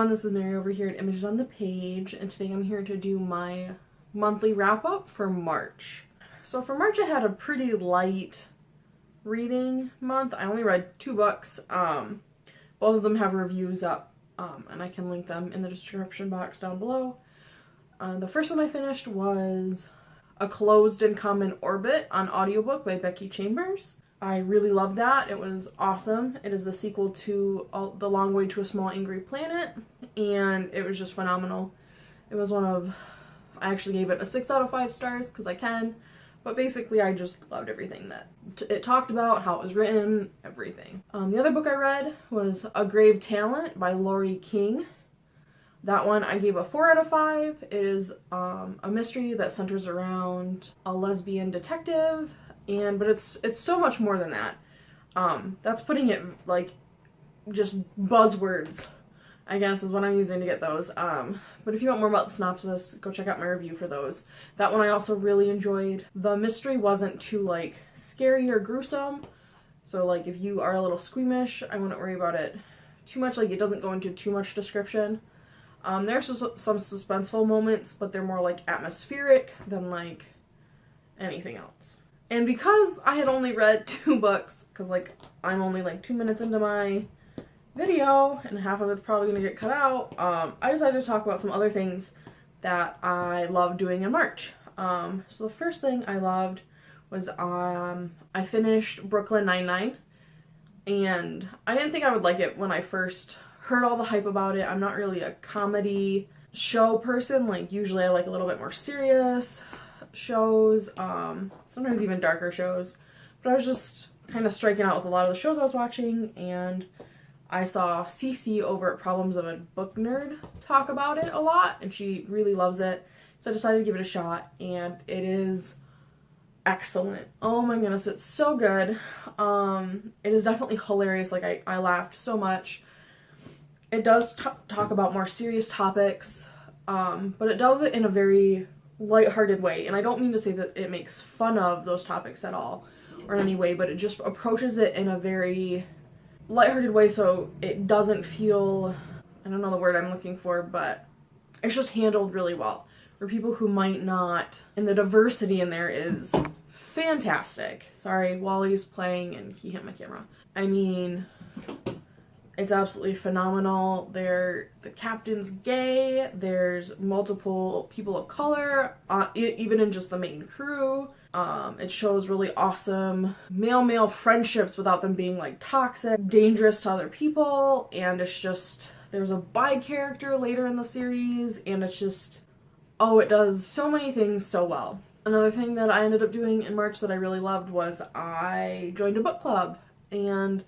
everyone, this is Mary over here at Images on the Page, and today I'm here to do my monthly wrap-up for March. So for March I had a pretty light reading month. I only read two books. Um, both of them have reviews up, um, and I can link them in the description box down below. Uh, the first one I finished was A Closed and Common Orbit on audiobook by Becky Chambers. I really loved that. It was awesome. It is the sequel to The Long Way to a Small Angry Planet, and it was just phenomenal. It was one of, I actually gave it a 6 out of 5 stars because I can, but basically I just loved everything that it talked about, how it was written, everything. Um, the other book I read was A Grave Talent by Laurie King. That one I gave a 4 out of 5. It is um, a mystery that centers around a lesbian detective and but it's it's so much more than that. Um, that's putting it like just buzzwords, I guess is what I'm using to get those. Um, but if you want more about the synopsis, go check out my review for those. That one I also really enjoyed. The mystery wasn't too like scary or gruesome. So like if you are a little squeamish, I wouldn't worry about it too much. Like it doesn't go into too much description. Um, there's some suspenseful moments, but they're more like atmospheric than like anything else. And because I had only read two books, because like I'm only like two minutes into my video and half of it's probably going to get cut out, um, I decided to talk about some other things that I love doing in March. Um, so the first thing I loved was um, I finished Brooklyn Nine-Nine and I didn't think I would like it when I first heard all the hype about it. I'm not really a comedy show person, like usually I like a little bit more serious shows, um, sometimes even darker shows. But I was just kind of striking out with a lot of the shows I was watching, and I saw Cece over at Problems of a Book Nerd talk about it a lot, and she really loves it. So I decided to give it a shot, and it is excellent. Oh my goodness, it's so good. Um, it is definitely hilarious. Like, I, I laughed so much. It does talk about more serious topics, um, but it does it in a very lighthearted way. And I don't mean to say that it makes fun of those topics at all or in any way, but it just approaches it in a very lighthearted way so it doesn't feel, I don't know the word I'm looking for, but it's just handled really well. For people who might not, and the diversity in there is fantastic. Sorry, Wally's playing and he hit my camera. I mean, it's absolutely phenomenal. There, the captain's gay. There's multiple people of color, uh, even in just the main crew. Um, it shows really awesome male-male friendships without them being like toxic, dangerous to other people, and it's just there's a bi character later in the series, and it's just oh, it does so many things so well. Another thing that I ended up doing in March that I really loved was I joined a book club, and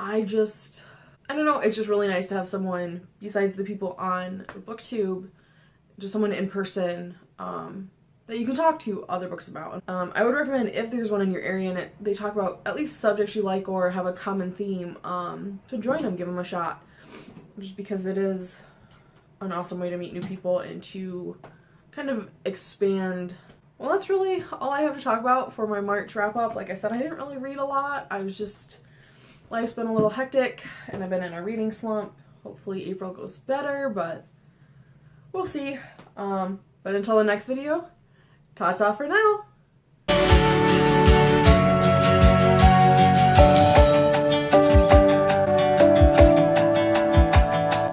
I just I don't know, it's just really nice to have someone besides the people on booktube just someone in person um, that you can talk to other books about. Um, I would recommend if there's one in your area and it, they talk about at least subjects you like or have a common theme um, to join them, give them a shot. Just because it is an awesome way to meet new people and to kind of expand. Well that's really all I have to talk about for my March wrap up like I said I didn't really read a lot. I was just Life's been a little hectic and I've been in a reading slump. Hopefully April goes better, but we'll see. Um, but until the next video, ta-ta for now.